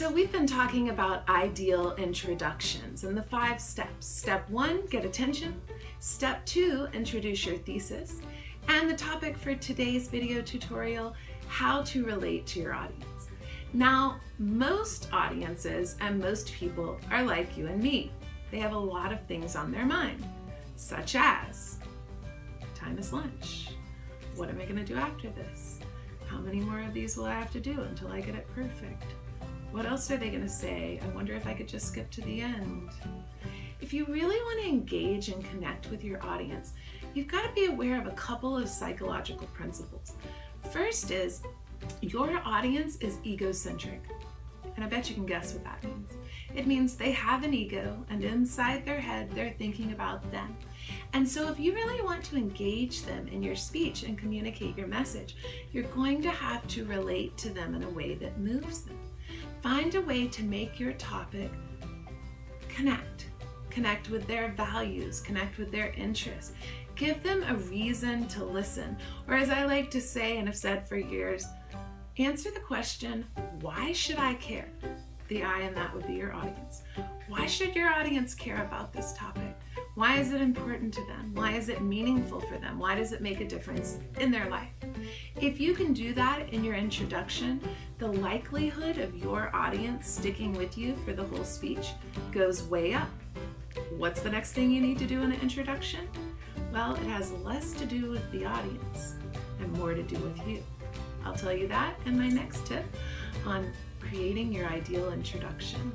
So we've been talking about ideal introductions and the five steps. Step one, get attention. Step two, introduce your thesis. And the topic for today's video tutorial, how to relate to your audience. Now, most audiences and most people are like you and me. They have a lot of things on their mind, such as, time is lunch. What am I gonna do after this? How many more of these will I have to do until I get it perfect? What else are they going to say? I wonder if I could just skip to the end. If you really want to engage and connect with your audience, you've got to be aware of a couple of psychological principles. First is your audience is egocentric. And I bet you can guess what that means. It means they have an ego and inside their head they're thinking about them. And so if you really want to engage them in your speech and communicate your message, you're going to have to relate to them in a way that moves them. Find a way to make your topic connect. Connect with their values, connect with their interests. Give them a reason to listen. Or as I like to say and have said for years, answer the question, why should I care? The I in that would be your audience. Why should your audience care about this topic? Why is it important to them? Why is it meaningful for them? Why does it make a difference in their life? If you can do that in your introduction, the likelihood of your audience sticking with you for the whole speech goes way up. What's the next thing you need to do in an introduction? Well, it has less to do with the audience and more to do with you. I'll tell you that in my next tip on creating your ideal introduction.